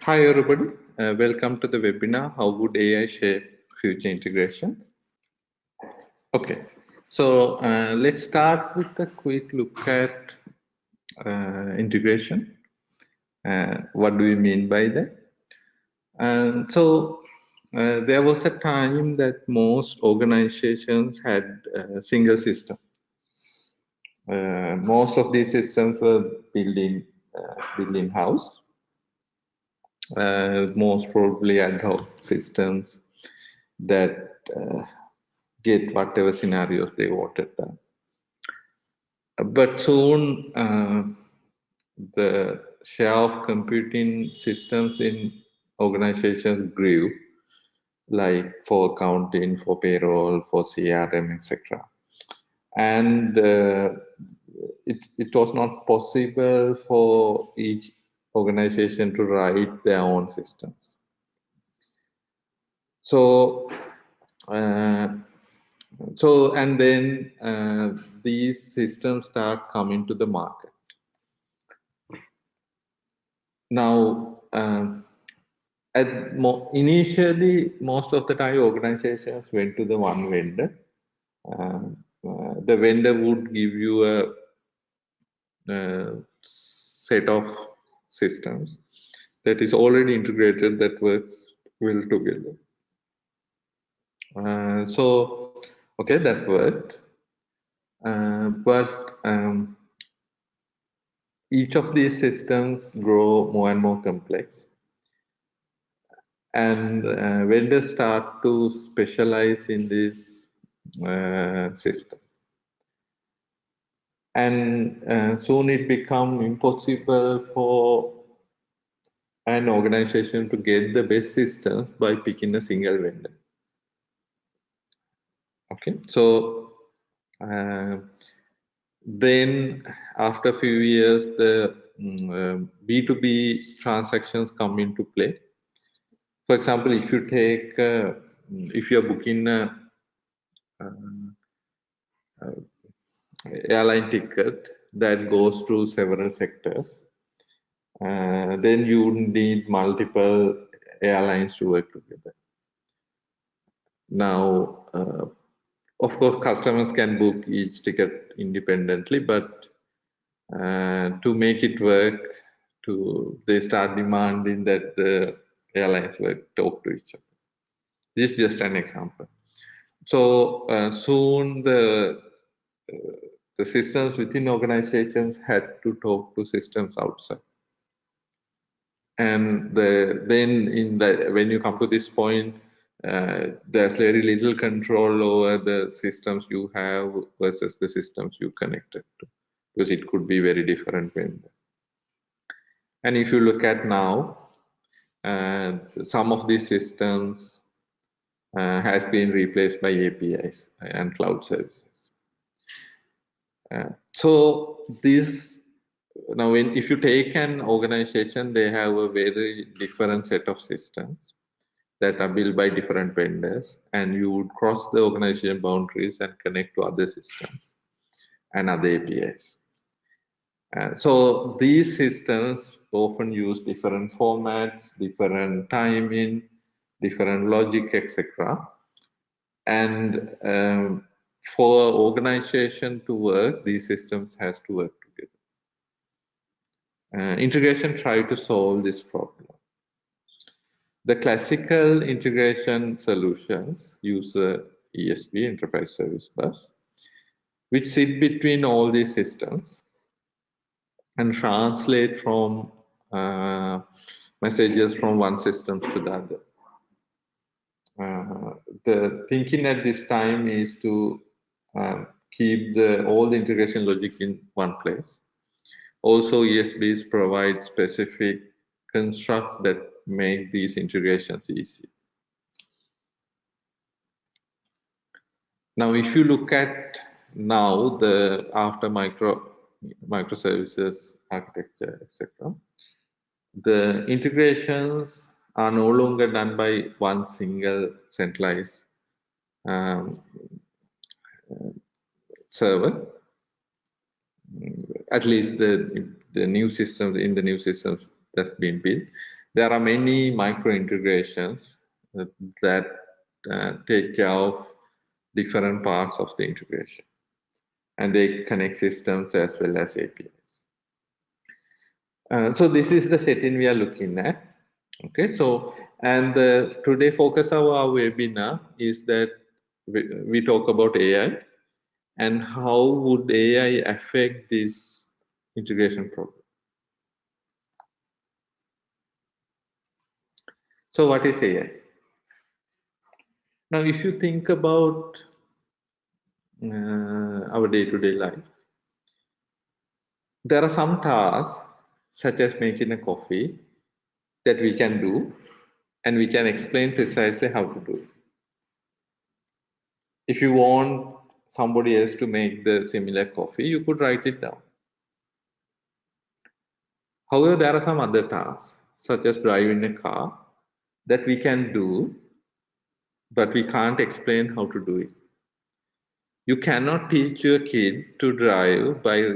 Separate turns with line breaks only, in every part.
Hi, everybody. Uh, welcome to the webinar, How Would AI Shape Future Integrations? Okay, so uh, let's start with a quick look at uh, integration. Uh, what do we mean by that? And so uh, there was a time that most organizations had a single system. Uh, most of these systems were built in, built in house uh, most probably ad hoc systems that uh, get whatever scenarios they wanted done. But soon, uh, the share of computing systems in organizations grew, like for accounting, for payroll, for CRM, etc. And uh, it, it was not possible for each organization to write their own systems. So, uh, so and then uh, these systems start coming to the market. Now, uh, at mo initially, most of the time, organizations went to the one vendor. Uh, uh, the vendor would give you a, a set of systems that is already integrated that works well together. Uh, so, okay, that worked. Uh, but um, each of these systems grow more and more complex. And uh, vendors start to specialize in this uh, system and uh, soon it become impossible for an organization to get the best systems by picking a single vendor. Okay so uh, then after a few years the um, b2b transactions come into play. For example if you take uh, if you're booking a, uh, airline ticket that goes to several sectors. Uh, then you need multiple airlines to work together. Now, uh, of course, customers can book each ticket independently, but uh, to make it work, to they start demanding that the airlines work talk to each other. This is just an example. So uh, soon the uh, the systems within organizations had to talk to systems outside. And the, then in the when you come to this point uh, there's very little control over the systems you have versus the systems you connected to because it could be very different vendor and if you look at now uh, some of these systems uh, has been replaced by apis and cloud services uh, so this now when, if you take an organization they have a very different set of systems that are built by different vendors and you would cross the organization boundaries and connect to other systems and other apis uh, so these systems often use different formats different timing different logic etc and um, for organization to work, these systems has to work together. Uh, integration try to solve this problem. The classical integration solutions use a ESB, Enterprise Service Bus, which sit between all these systems and translate from uh, messages from one system to the other. Uh, the thinking at this time is to um, keep the all the integration logic in one place. Also, ESBs provide specific constructs that make these integrations easy. Now, if you look at now the after micro microservices architecture, etc., the integrations are no longer done by one single centralized um, server. At least the the new systems in the new systems that's been built, there are many micro integrations that, that uh, take care of different parts of the integration. And they connect systems as well as APIs. Uh, so this is the setting we are looking at. Okay, so and the today focus of our webinar is that we, talk about AI and how would AI affect this integration problem. So what is AI? Now, if you think about uh, our day-to-day -day life, there are some tasks such as making a coffee that we can do and we can explain precisely how to do it. If you want somebody else to make the similar coffee, you could write it down. However, there are some other tasks, such as driving a car, that we can do, but we can't explain how to do it. You cannot teach your kid to drive by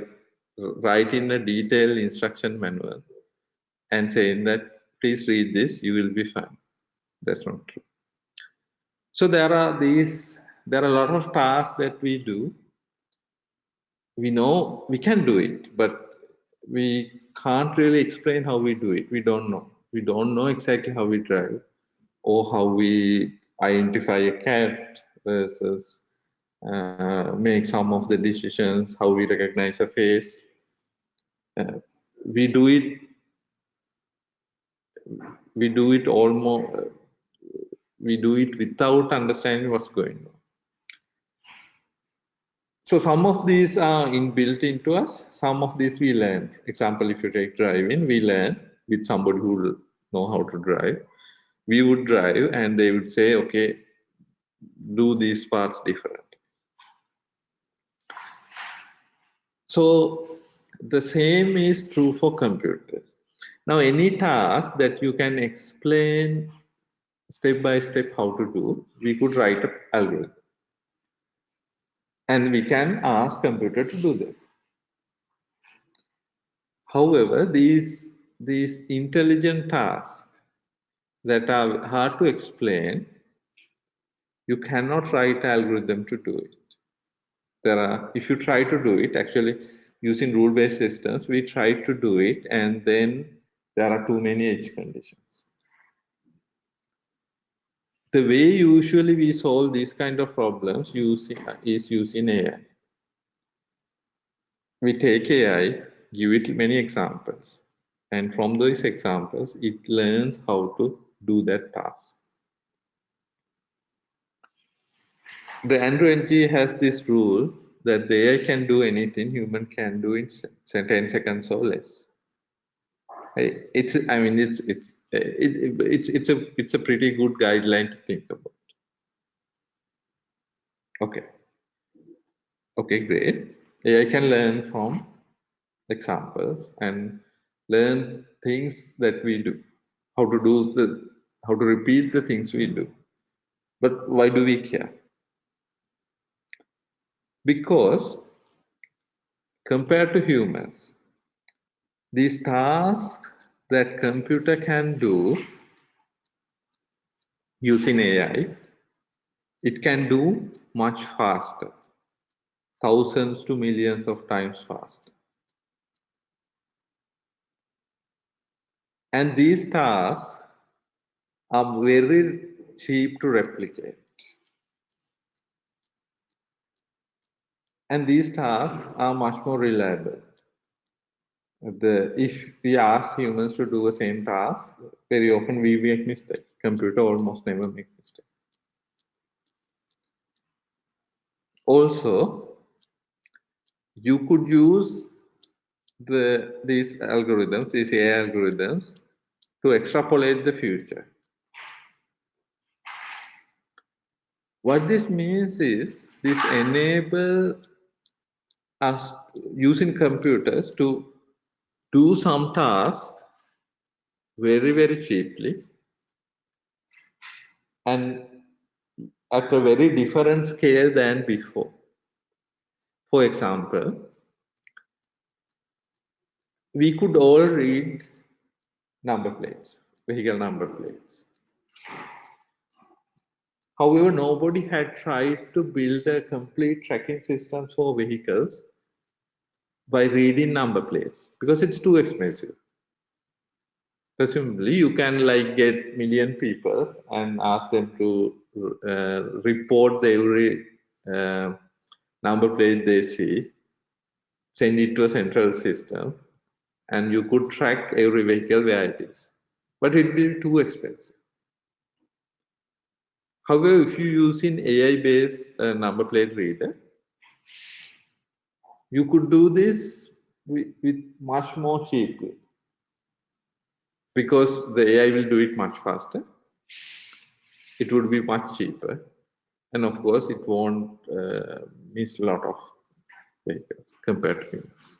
writing a detailed instruction manual and saying that, please read this, you will be fine. That's not true. So there are these, there are a lot of tasks that we do. We know we can do it, but we can't really explain how we do it. We don't know we don't know exactly how we drive or how we identify a cat versus uh, make some of the decisions, how we recognize a face. Uh, we do it. We do it almost. We do it without understanding what's going on. So some of these are inbuilt into us. Some of these we learn. Example, if you take driving, we learn with somebody who know how to drive we would drive and they would say okay do these parts different so the same is true for computers now any task that you can explain step by step how to do we could write an algorithm and we can ask computer to do that however these these intelligent tasks that are hard to explain, you cannot write algorithm to do it. There are, if you try to do it, actually using rule-based systems, we try to do it and then there are too many edge conditions. The way usually we solve these kind of problems using, is using AI. We take AI, give it many examples, and from those examples, it learns how to do that task. The Andrew Ng has this rule that the AI can do anything human can do in 10 seconds or less. It's, I mean, it's, it's, it, it's, it's a, it's a pretty good guideline to think about. Okay. Okay, great. AI can learn from examples and learn things that we do, how to do the, how to repeat the things we do. But why do we care? Because compared to humans, these tasks that computer can do using AI, it can do much faster, thousands to millions of times faster. And these tasks are very cheap to replicate. And these tasks are much more reliable. The, if we ask humans to do the same task, very often we make mistakes. Computer almost never make mistakes. Also, you could use the these algorithms, these AI algorithms, to extrapolate the future. What this means is this enable us using computers to do some tasks very, very cheaply and at a very different scale than before. For example, we could all read number plates. vehicle number plates. However, nobody had tried to build a complete tracking system for vehicles by reading number plates because it's too expensive. Presumably, you can like get million people and ask them to uh, report every uh, number plate they see, send it to a central system, and you could track every vehicle where it is. But it would be too expensive. However, if you use an AI-based uh, number plate reader, you could do this with, with much more cheaply because the AI will do it much faster. It would be much cheaper. And of course, it won't uh, miss a lot of vehicles compared to humans.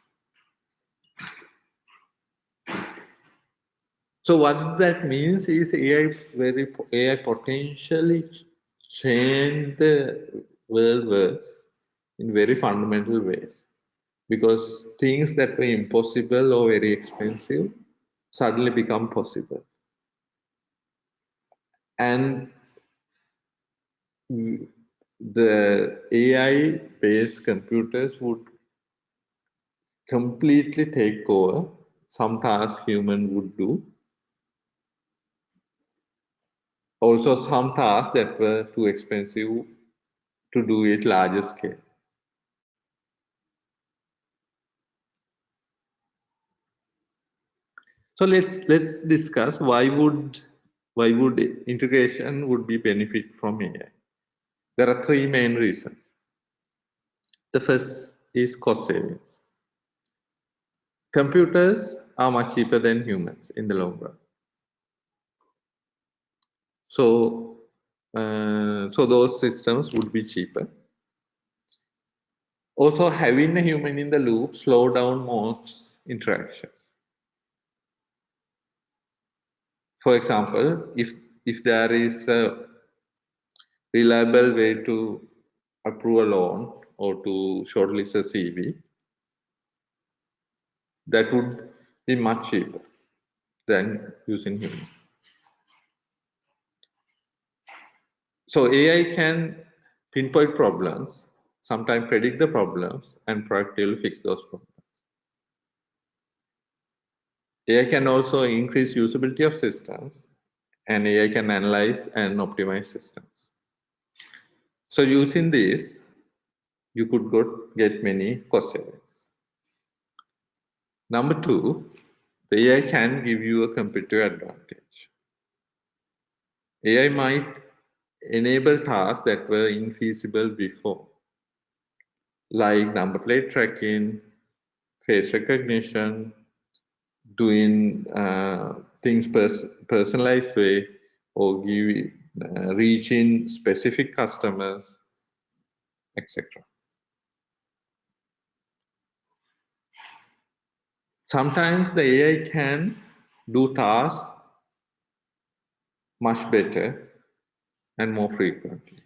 So what that means is AI very AI potentially change the world works in very fundamental ways because things that were impossible or very expensive suddenly become possible and the AI based computers would completely take over some tasks human would do also some tasks that were too expensive to do it larger scale. So let's let's discuss why would why would integration would be benefit from AI. There are three main reasons. The first is cost savings. Computers are much cheaper than humans in the long run. So, uh, so those systems would be cheaper. Also, having a human in the loop slow down most interactions. For example, if if there is a reliable way to approve a loan or to shortlist a CV, that would be much cheaper than using human. So AI can pinpoint problems, sometimes predict the problems, and proactively fix those problems. AI can also increase usability of systems, and AI can analyze and optimize systems. So using this, you could get many cost savings. Number two, the AI can give you a competitive advantage. AI might enable tasks that were infeasible before, like number plate tracking, face recognition, doing uh, things pers personalized way, or give, uh, reaching specific customers, etc. Sometimes the AI can do tasks much better and more frequently.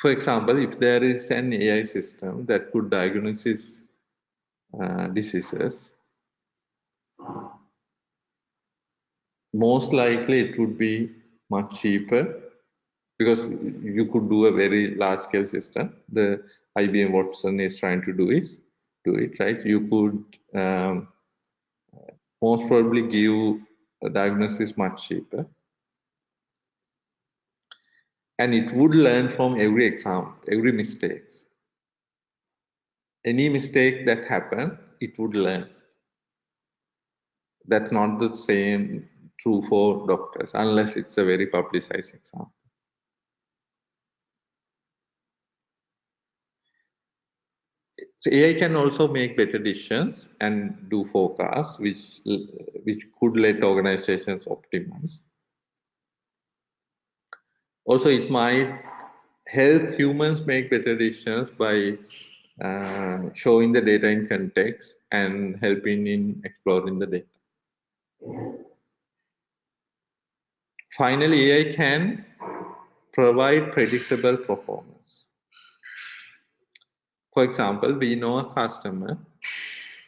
For example, if there is an AI system that could diagnose uh, diseases, most likely it would be much cheaper because you could do a very large scale system. The IBM Watson is trying to do is do it right. You could um, most probably give a diagnosis much cheaper. And it would learn from every exam, every mistakes. Any mistake that happened, it would learn. That's not the same true for doctors, unless it's a very publicized example. So AI can also make better decisions and do forecasts, which which could let organizations optimize. Also, it might help humans make better decisions by uh, showing the data in context and helping in exploring the data. Finally, AI can provide predictable performance. For example, we know a customer,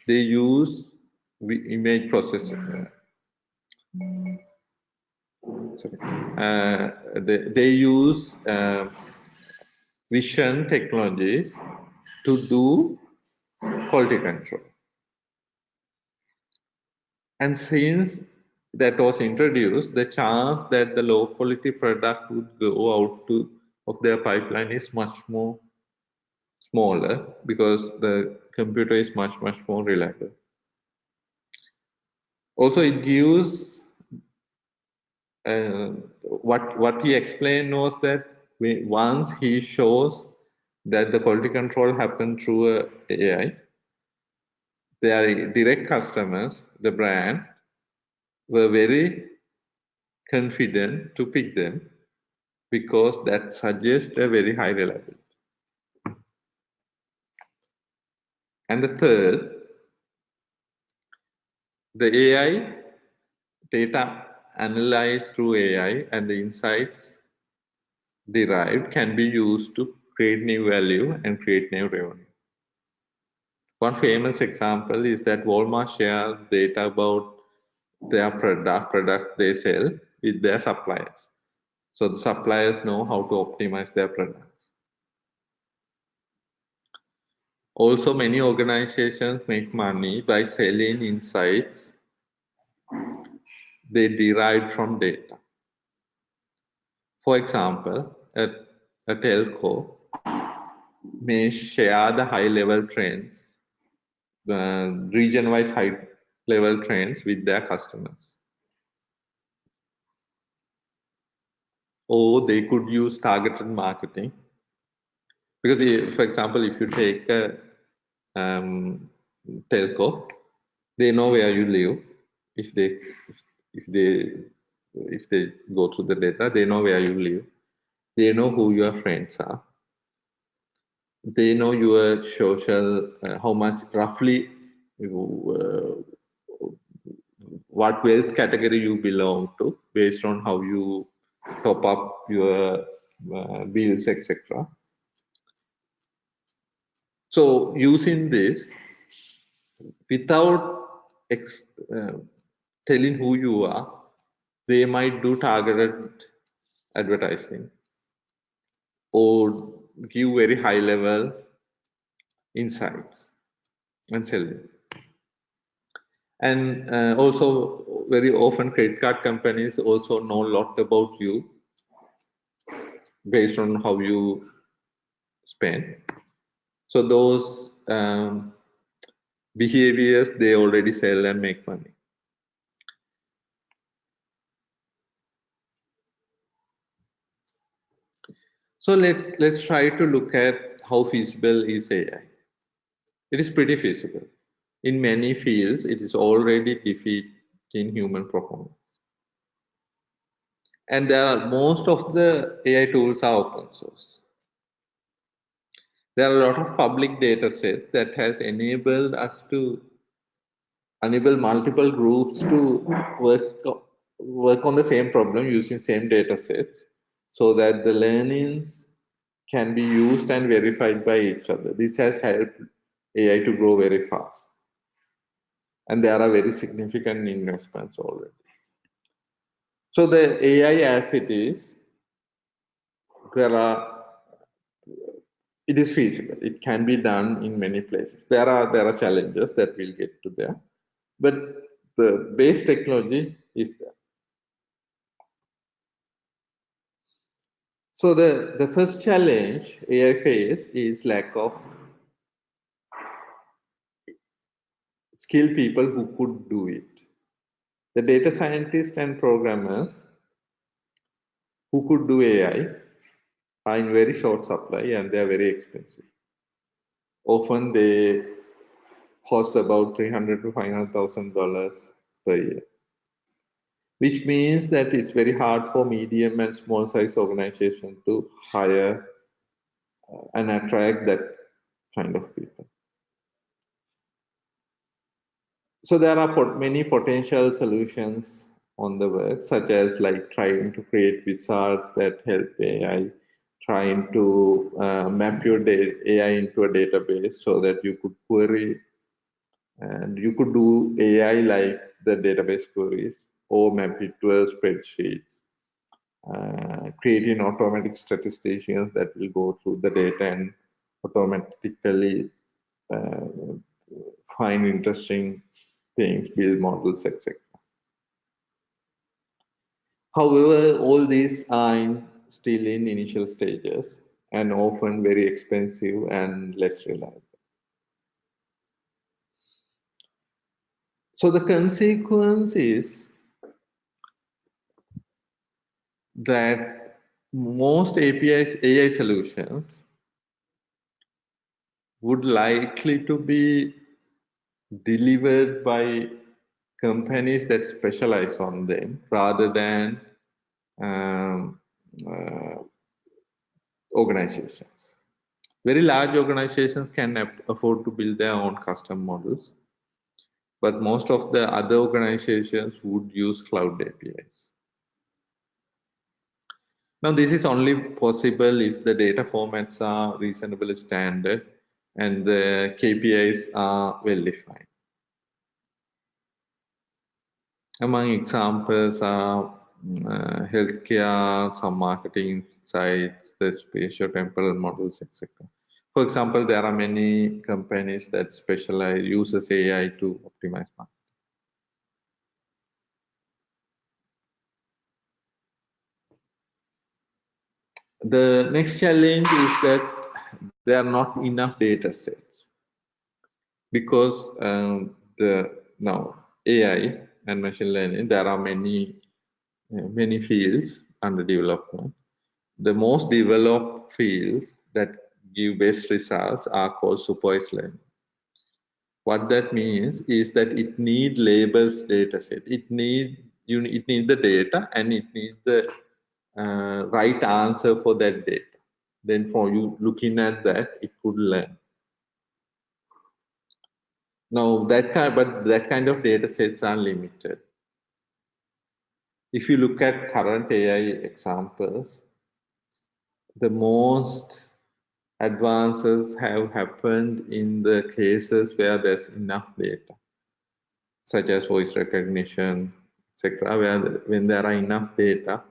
they use image processing. Sorry. Uh, they, they use uh, vision technologies to do quality control. And since that was introduced, the chance that the low quality product would go out to of their pipeline is much more smaller because the computer is much much more reliable. Also, it gives uh, what what he explained was that once he shows that the quality control happened through uh, a AI, their direct customers, the brand, were very confident to pick them because that suggests a very high reliability. And the third, the AI data analyzed through AI and the insights derived can be used to create new value and create new revenue. One famous example is that Walmart shares data about their product, product they sell with their suppliers. So the suppliers know how to optimize their products. Also, many organizations make money by selling insights they derive from data. For example, at a telco may share the high level trends, the region wise high level trends with their customers. Or they could use targeted marketing. Because, if, for example, if you take a um, telco, they know where you live. If they if they if they go through the data, they know where you live. They know who your friends are. They know your social, uh, how much roughly uh, what wealth category you belong to based on how you top up your uh, bills, etc. So using this without uh, telling who you are, they might do targeted advertising or give very high level insights and selling. And uh, also very often credit card companies also know a lot about you based on how you spend. So those um, behaviors they already sell and make money. So let's let's try to look at how feasible is AI. It is pretty feasible. In many fields, it is already defeating human performance. And there are most of the AI tools are open source. There are a lot of public data sets that has enabled us to enable multiple groups to work, work on the same problem using same data sets so that the learnings can be used and verified by each other. This has helped AI to grow very fast. And there are very significant investments already. So the AI as it is, there are, it is feasible. It can be done in many places. There are, there are challenges that we'll get to there. But the base technology is there. So the, the first challenge AI face is lack of skilled people who could do it. The data scientists and programmers who could do AI are in very short supply and they are very expensive. Often they cost about three hundred to five hundred thousand dollars per year which means that it's very hard for medium and small size organization to hire uh, and attract that kind of people. So there are pot many potential solutions on the work, such as like trying to create wizards that help AI, trying to uh, map your AI into a database so that you could query And you could do AI like the database queries or map it to a spreadsheet, uh, creating automatic statisticians that will go through the data and automatically uh, find interesting things, build models, etc. However, all these are still in initial stages and often very expensive and less reliable. So the consequence is that most APIs, AI solutions would likely to be delivered by companies that specialize on them rather than um, uh, organizations. Very large organizations can afford to build their own custom models, but most of the other organizations would use cloud APIs. Now, this is only possible if the data formats are reasonably standard and the KPIs are well defined. Among examples are uh, healthcare, some marketing sites, the spatio-temporal models, etc. For example, there are many companies that specialize uses AI to optimize marketing. The next challenge is that there are not enough data sets because um, the now AI and machine learning, there are many, uh, many fields under development. The most developed fields that give best results are called supervised learning. What that means is that it need labels data set. It need you it needs the data and it needs the uh, right answer for that data. Then for you looking at that, it could learn. Now that kind, but that kind of data sets are limited. If you look at current AI examples, the most advances have happened in the cases where there's enough data, such as voice recognition, etc. Where when there are enough data,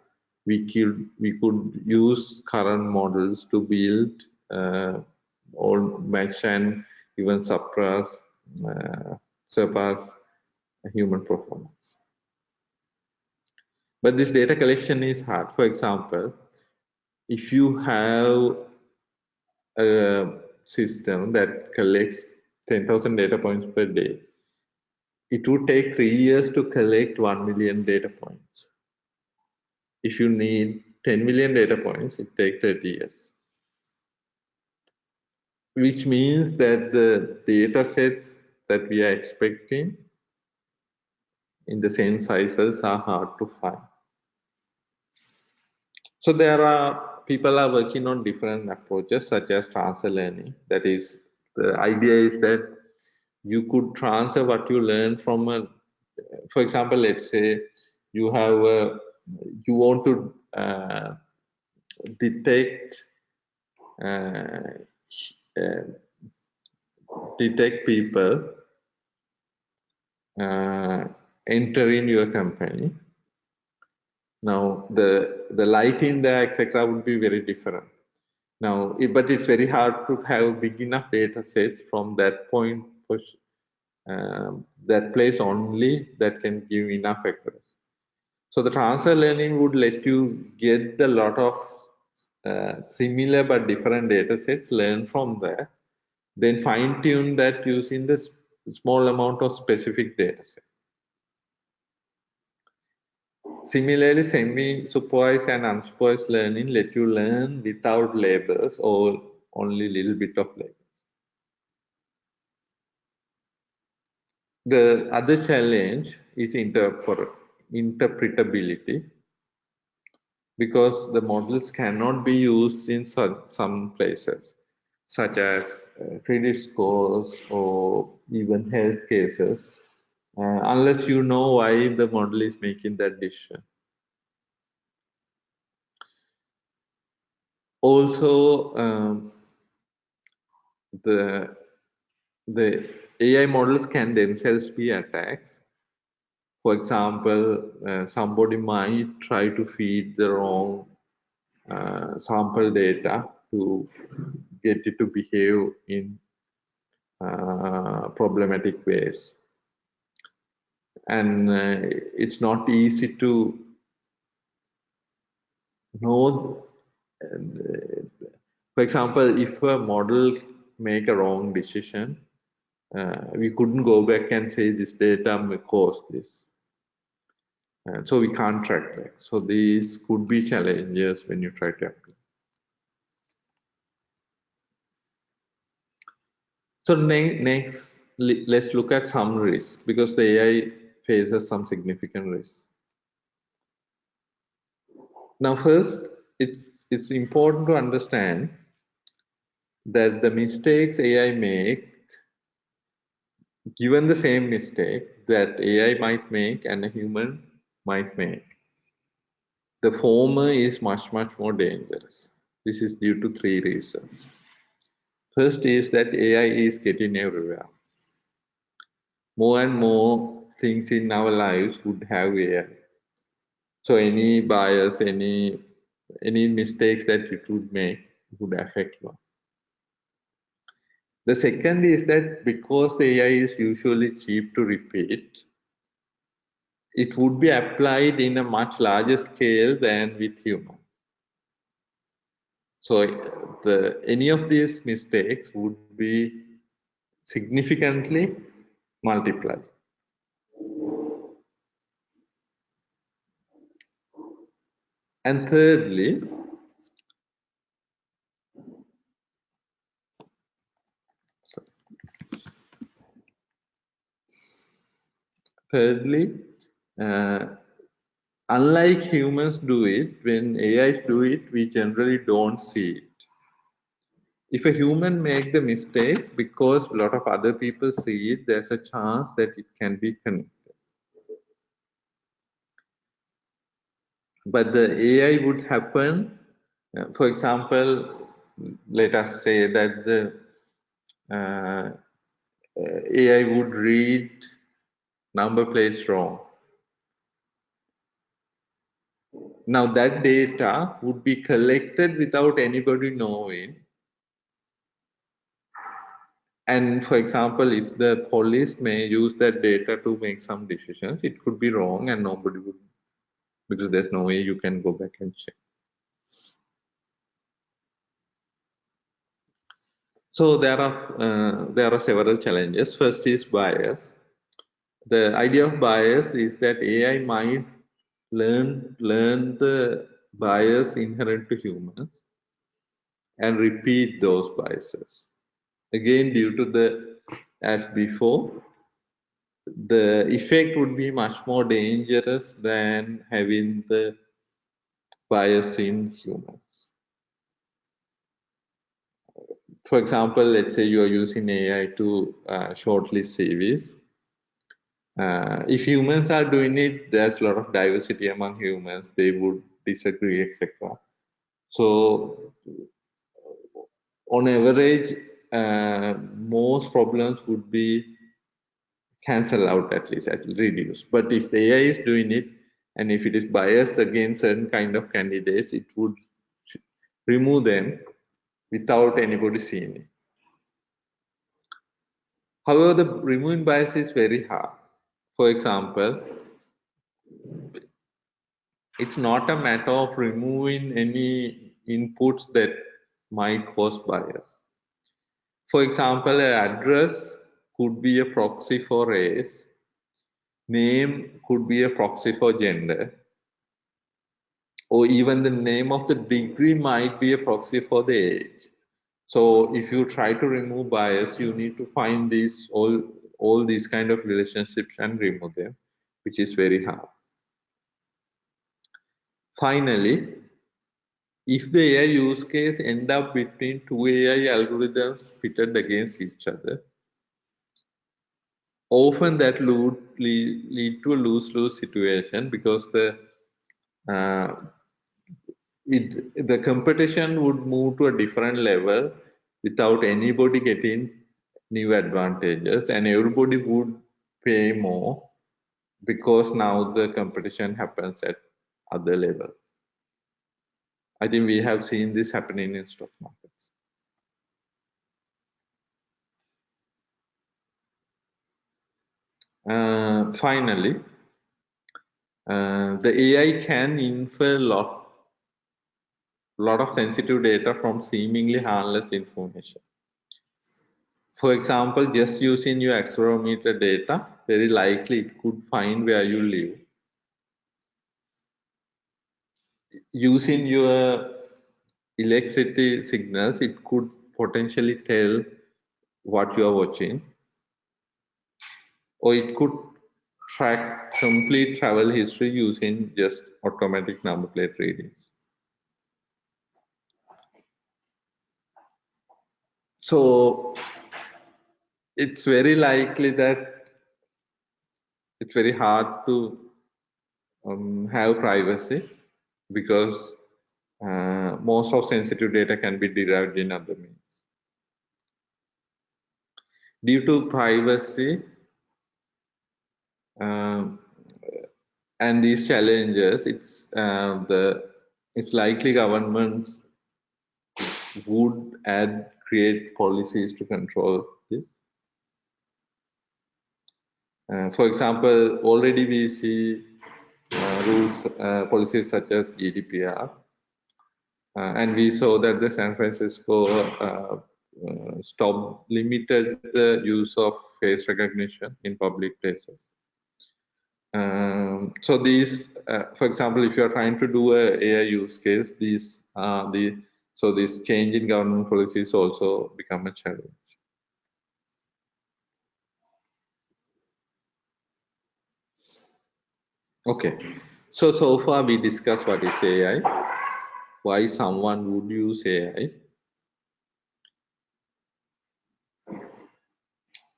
we could we could use current models to build uh, or match and even suppress uh, surpass human performance. But this data collection is hard. For example, if you have a system that collects 10,000 data points per day, it would take three years to collect 1 million data points. If you need 10 million data points, it takes 30 years. Which means that the data sets that we are expecting in the same sizes are hard to find. So there are people are working on different approaches such as transfer learning. That is, the idea is that you could transfer what you learn from a, for example, let's say you have a, you want to uh, detect uh, uh, detect people uh, enter in your company. Now the the lighting there etc would be very different. Now, but it's very hard to have big enough data sets from that point push um, that place only that can give enough accuracy. So the transfer learning would let you get a lot of uh, similar but different data sets, learn from there, then fine tune that using the small amount of specific data set. Similarly, semi-supervised and unsupervised learning let you learn without labels or only little bit of labels. The other challenge is interpretability because the models cannot be used in some places such as uh, credit scores or even health cases uh, unless you know why the model is making that decision. Also, um, the the AI models can themselves be attacks. For example, uh, somebody might try to feed the wrong uh, sample data to get it to behave in uh, problematic ways. And uh, it's not easy to know. Uh, for example, if a model make a wrong decision, uh, we couldn't go back and say this data may cause this. Uh, so we can't track that. So these could be challenges when you try to apply. So ne next, let's look at some risks because the AI faces some significant risks. Now, first, it's it's important to understand that the mistakes AI make, given the same mistake that AI might make and a human might make, the former is much, much more dangerous. This is due to three reasons. First is that AI is getting everywhere. More and more things in our lives would have AI. So any bias, any any mistakes that it could make would affect one. The second is that because the AI is usually cheap to repeat, it would be applied in a much larger scale than with humans. So the, any of these mistakes would be significantly multiplied. And thirdly, thirdly, uh, unlike humans do it, when AIs do it, we generally don't see it. If a human make the mistakes because a lot of other people see it, there's a chance that it can be connected. But the AI would happen, uh, for example, let us say that the uh, AI would read number plates wrong. Now that data would be collected without anybody knowing. And for example, if the police may use that data to make some decisions, it could be wrong and nobody would, because there's no way you can go back and check. So there are uh, there are several challenges. First is bias the idea of bias is that AI might learn learn the bias inherent to humans and repeat those biases. Again, due to the as before, the effect would be much more dangerous than having the bias in humans. For example, let's say you are using AI to uh, shortlist CVs uh, if humans are doing it, there's a lot of diversity among humans. They would disagree, etc. So, on average, uh, most problems would be cancelled out at least, at reduce. But if the AI is doing it, and if it is biased against certain kind of candidates, it would remove them without anybody seeing it. However, the removing bias is very hard for example, it's not a matter of removing any inputs that might cause bias. For example, an address could be a proxy for race, name could be a proxy for gender, or even the name of the degree might be a proxy for the age. So if you try to remove bias, you need to find these all all these kind of relationships and remove them, which is very hard. Finally, if the AI use case end up between two AI algorithms pitted against each other, often that would lead, lead to a lose-lose situation because the uh, it, the competition would move to a different level without anybody getting new advantages and everybody would pay more because now the competition happens at other level. I think we have seen this happening in stock markets. Uh, finally, uh, the AI can infer lot lot of sensitive data from seemingly harmless information. For example, just using your accelerometer data, very likely it could find where you live. Using your electricity signals, it could potentially tell what you are watching. Or it could track complete travel history using just automatic number plate readings. So it's very likely that it's very hard to um, have privacy because uh, most of sensitive data can be derived in other means. Due to privacy um, and these challenges, it's uh, the it's likely governments would add create policies to control this. Uh, for example, already we see uh, rules, uh, policies such as GDPR, uh, and we saw that the San Francisco uh, uh, stop limited the use of face recognition in public places. Um, so these, for example, if you are trying to do a AI use case, these are the so this change in government policies also become a challenge. Okay, so so far we discussed what is AI, why someone would use AI,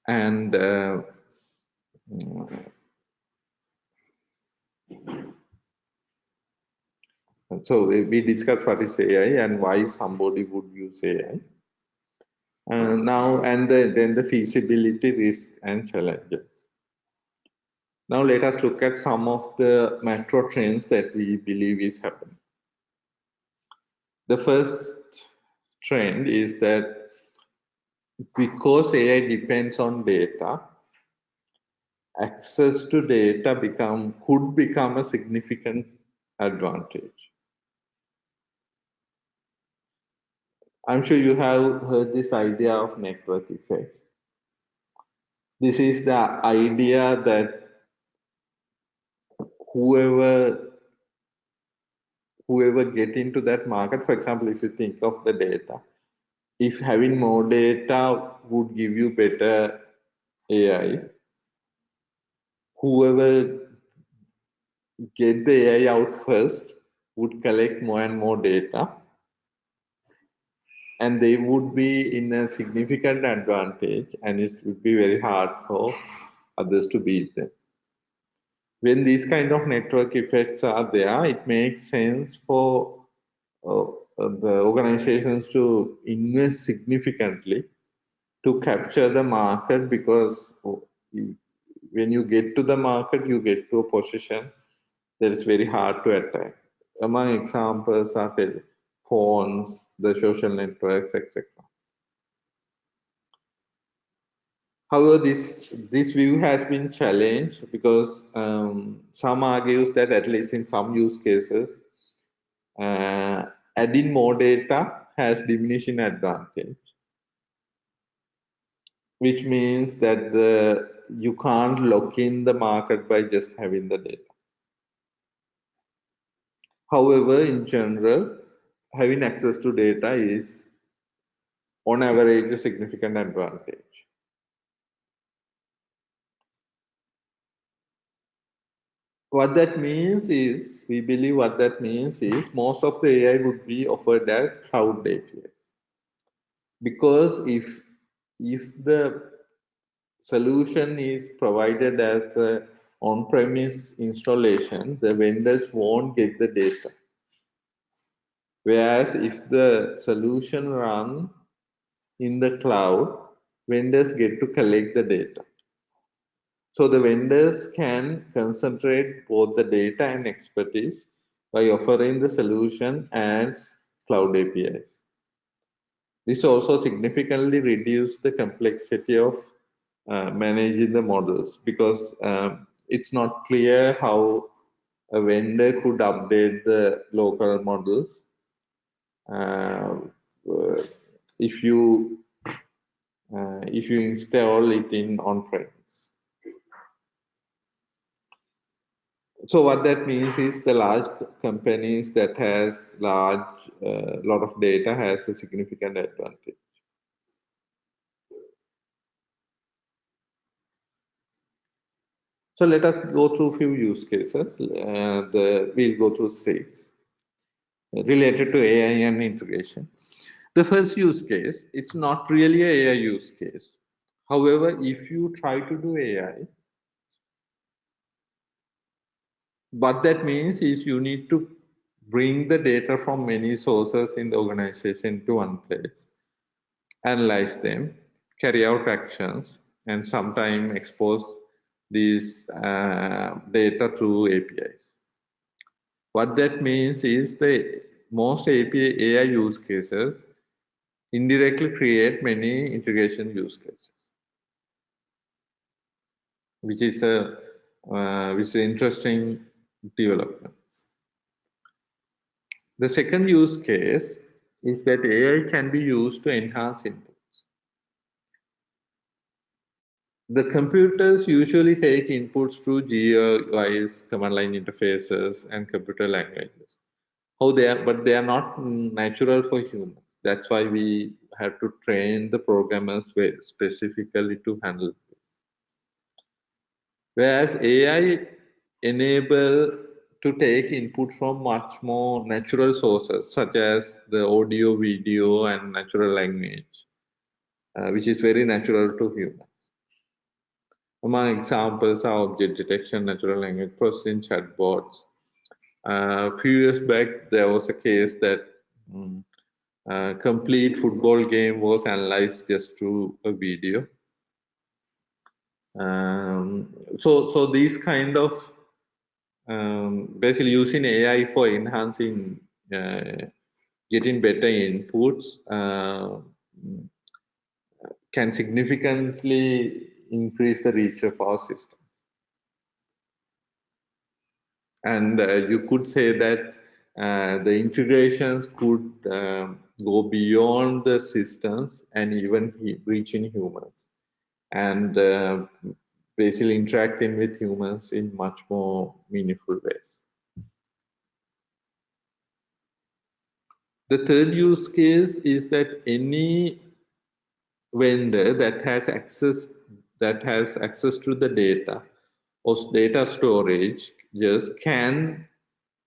and uh, so we discussed what is AI and why somebody would use AI. And now and the, then the feasibility, risk and challenges. Now let us look at some of the macro trends that we believe is happening. The first trend is that because AI depends on data, access to data become could become a significant advantage. I'm sure you have heard this idea of network effect. This is the idea that whoever whoever get into that market, for example, if you think of the data, if having more data would give you better AI, whoever get the AI out first would collect more and more data and they would be in a significant advantage and it would be very hard for others to beat them when these kind of network effects are there it makes sense for uh, the organizations to invest significantly to capture the market because when you get to the market you get to a position that is very hard to attack among examples are phones, the social networks, etc. However, this this view has been challenged because um, some argues that at least in some use cases, uh, adding more data has diminishing advantage, which means that the you can't lock in the market by just having the data. However, in general, having access to data is on average a significant advantage. What that means is, we believe what that means is most of the AI would be offered as cloud APIs. Because if, if the solution is provided as a on-premise installation, the vendors won't get the data. Whereas if the solution run in the cloud, vendors get to collect the data. So the vendors can concentrate both the data and expertise by offering the solution as cloud APIs. This also significantly reduces the complexity of uh, managing the models because um, it's not clear how a vendor could update the local models. Uh, if you uh, if you install it in on-premise. So what that means is the large companies that has large uh, lot of data has a significant advantage. So let us go through a few use cases. Uh, we'll go through six related to AI and integration. The first use case, it's not really a AI use case. However, if you try to do AI, what that means is you need to bring the data from many sources in the organization to one place, analyze them, carry out actions, and sometimes expose these uh, data through APIs. What that means is the most API AI use cases indirectly create many integration use cases, which is a uh, which is interesting development. The second use case is that AI can be used to enhance inputs. The computers usually take inputs through GUIs, command line interfaces, and computer languages. How they are, but they are not natural for humans. That's why we have to train the programmers specifically to handle this. Whereas AI enable to take input from much more natural sources, such as the audio, video, and natural language, uh, which is very natural to humans. Among examples are object detection, natural language processing, chatbots. Uh, a few years back, there was a case that um, uh, complete football game was analyzed just through a video. Um, so, so these kind of um, basically using AI for enhancing, uh, getting better inputs uh, can significantly increase the reach of our system. And uh, you could say that uh, the integrations could um, go beyond the systems and even reaching humans and uh, basically interacting with humans in much more meaningful ways. The third use case is that any vendor that has access that has access to the data or data storage just can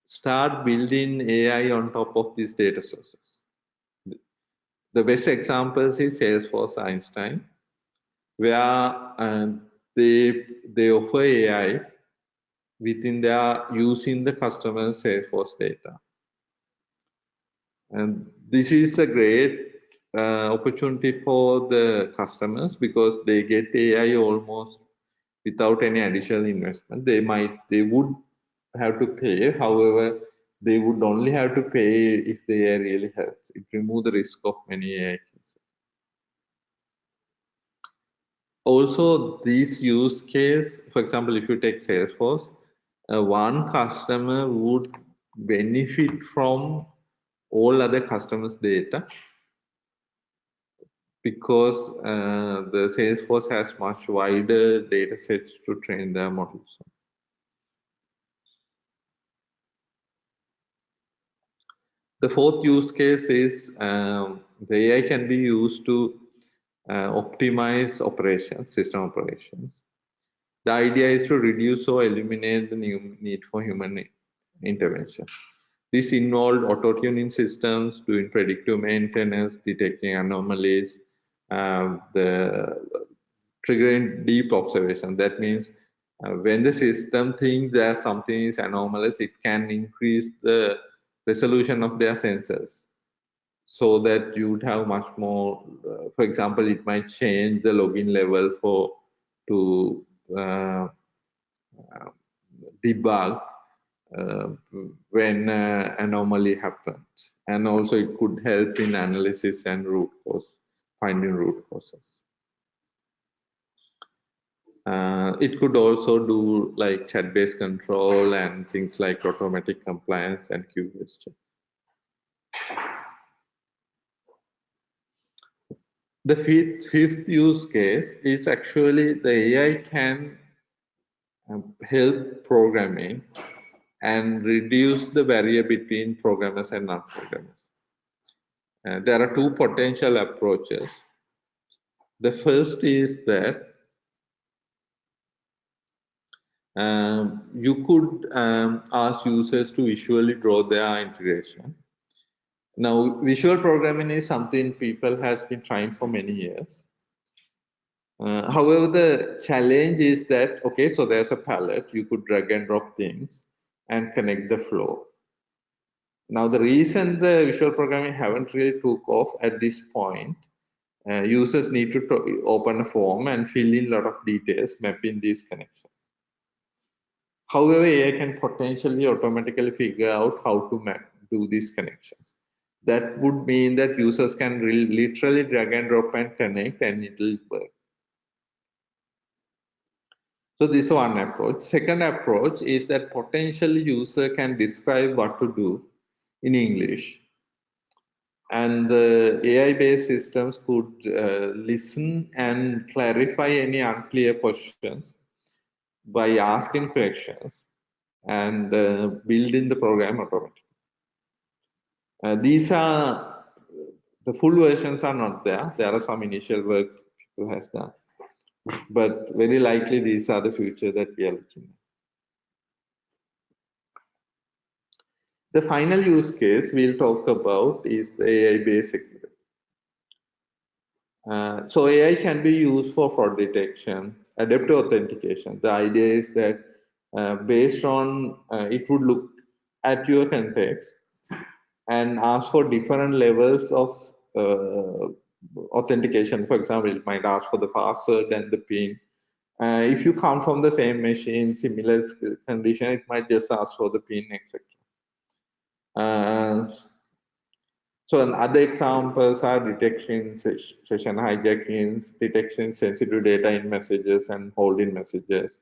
start building AI on top of these data sources. The best examples is Salesforce Einstein, where uh, they they offer AI within their using the customer Salesforce data. And this is a great uh, opportunity for the customers because they get AI almost without any additional investment. They might they would have to pay, however, they would only have to pay if they really help. It remove the risk of many AI cases. Also, this use case, for example, if you take Salesforce, uh, one customer would benefit from all other customers' data because uh, the Salesforce has much wider data sets to train their models. The fourth use case is um, the AI can be used to uh, optimize operations, system operations. The idea is to reduce or eliminate the need for human intervention. This involved auto-tuning systems, doing predictive maintenance, detecting anomalies, uh, the triggering deep observation. That means uh, when the system thinks that something is anomalous, it can increase the resolution of their sensors. So that you'd have much more uh, for example it might change the logging level for to uh, debug uh, when uh, anomaly happens and also it could help in analysis and root cause finding root causes uh, it could also do like chat-based control and things like automatic compliance and QoS checks. The fifth, fifth use case is actually the AI can um, help programming and reduce the barrier between programmers and non-programmers. Uh, there are two potential approaches. The first is that um, you could um, ask users to visually draw their integration. Now, visual programming is something people has been trying for many years. Uh, however, the challenge is that, okay, so there's a palette, you could drag and drop things and connect the flow. Now, the reason the visual programming haven't really took off at this point, uh, users need to open a form and fill in a lot of details mapping these connections. However, AI can potentially automatically figure out how to map, do these connections. That would mean that users can literally drag and drop and connect and it will work. So this is one approach. Second approach is that potential user can describe what to do in English. And the AI-based systems could uh, listen and clarify any unclear questions by asking questions and uh, building the program automatically. Uh, these are the full versions are not there. There are some initial work people has done, but very likely these are the future that we are looking at. The final use case we'll talk about is the AI-based security. Uh, so AI can be used for fraud detection, adaptive authentication. The idea is that uh, based on uh, it would look at your context and ask for different levels of uh, authentication. For example, it might ask for the password and the PIN. Uh, if you come from the same machine, similar condition, it might just ask for the PIN, etc. Uh, so other examples are detection session hijackings, detection sensitive data in messages and holding messages.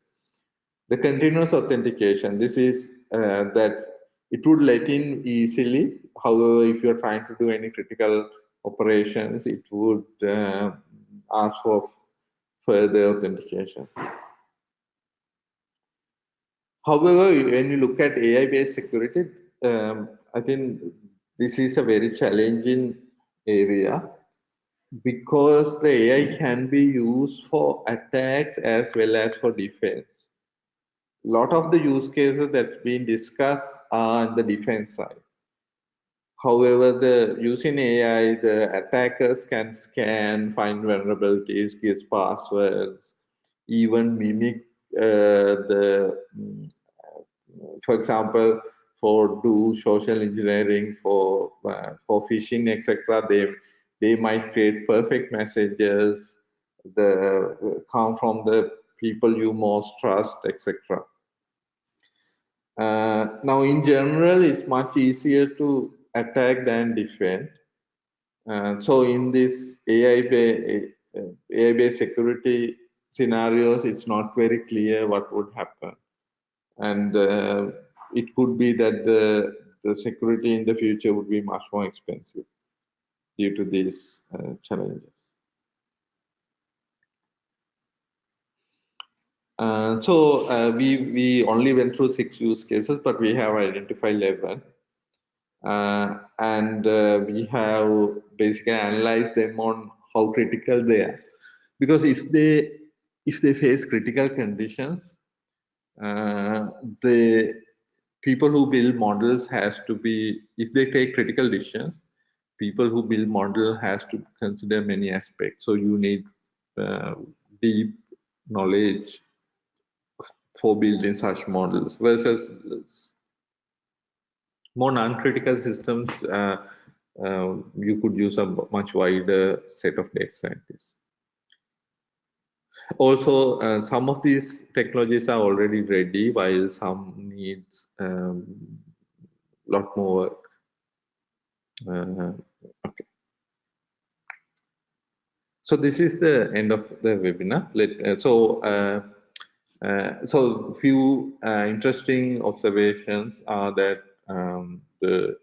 The continuous authentication, this is uh, that it would let in easily. However, if you're trying to do any critical operations, it would uh, ask for further authentication. However, when you look at AI-based security, um, I think this is a very challenging area because the AI can be used for attacks as well as for defense. A lot of the use cases that's been discussed are on the defense side. However, the using AI, the attackers can scan, find vulnerabilities, guess passwords, even mimic uh, the, mm, for example, for do social engineering, for uh, for phishing, etc. They they might create perfect messages, the come from the people you most trust, etc. Uh, now, in general, it's much easier to attack than defend. Uh, so, in this AI-based security scenarios, it's not very clear what would happen, and uh, it could be that the, the security in the future would be much more expensive due to these uh, challenges. Uh, so uh, we we only went through six use cases, but we have identified 11. Uh, and uh, we have basically analyzed them on how critical they are. Because if they if they face critical conditions, uh, they people who build models has to be if they take critical decisions people who build model has to consider many aspects so you need uh, deep knowledge for building such models versus more non-critical systems uh, uh, you could use a much wider set of data scientists. Also, uh, some of these technologies are already ready, while some needs a um, lot more work. Uh, okay. So this is the end of the webinar. Let, uh, so, uh, so few interesting observations are that um, the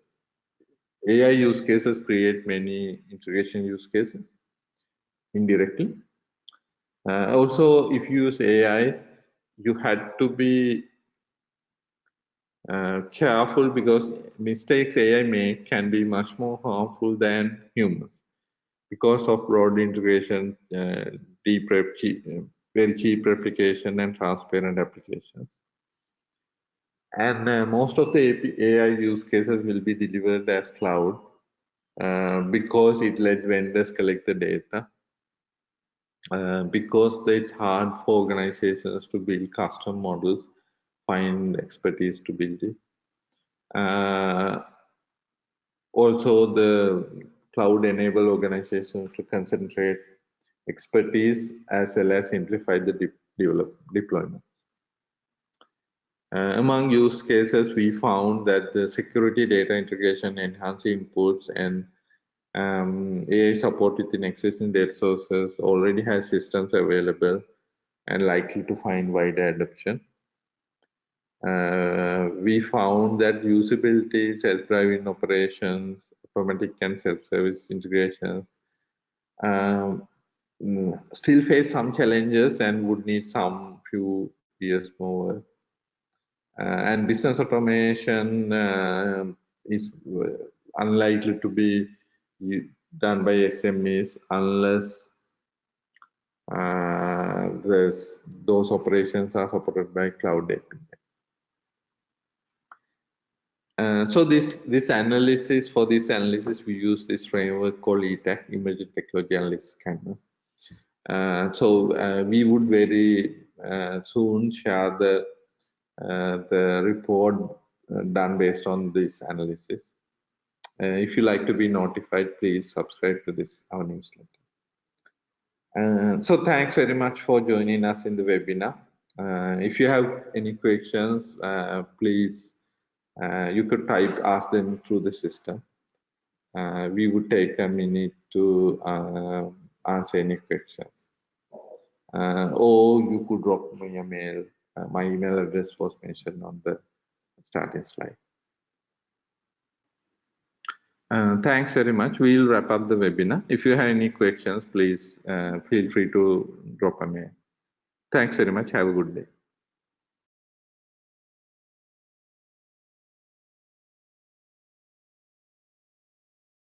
AI use cases create many integration use cases indirectly. Uh, also, if you use AI, you had to be uh, careful because mistakes AI make can be much more harmful than humans because of broad integration, uh, deep cheap, uh, very cheap replication and transparent applications. And uh, most of the AI use cases will be delivered as cloud uh, because it let vendors collect the data. Uh, because it's hard for organizations to build custom models, find expertise to build it. Uh, also, the cloud enable organizations to concentrate expertise as well as simplify the de develop deployment. Uh, among use cases, we found that the security data integration, enhanced inputs, and um, AI support within existing data sources already has systems available and likely to find wider adoption. Uh, we found that usability, self-driving operations, automatic and self-service integrations um, mm, still face some challenges and would need some few years more and business automation uh, is uh, unlikely to be done by SMEs unless uh, those operations are supported by cloud API. Uh, so this this analysis for this analysis we use this framework called ETAC, Emerging Technology Analysis Canvas. Uh, so uh, we would very soon share the uh, the report uh, done based on this analysis. Uh, if you like to be notified, please subscribe to this our newsletter. so thanks very much for joining us in the webinar. if you have any questions, please you could type ask them through the system. Uh, we would take a minute to uh, answer any questions. Uh, or you could drop me a mail uh, my email address was mentioned on the starting slide. Uh, thanks very much. We'll wrap up the webinar. If you have any questions, please uh, feel free to drop a mail. Thanks very much. Have a good day.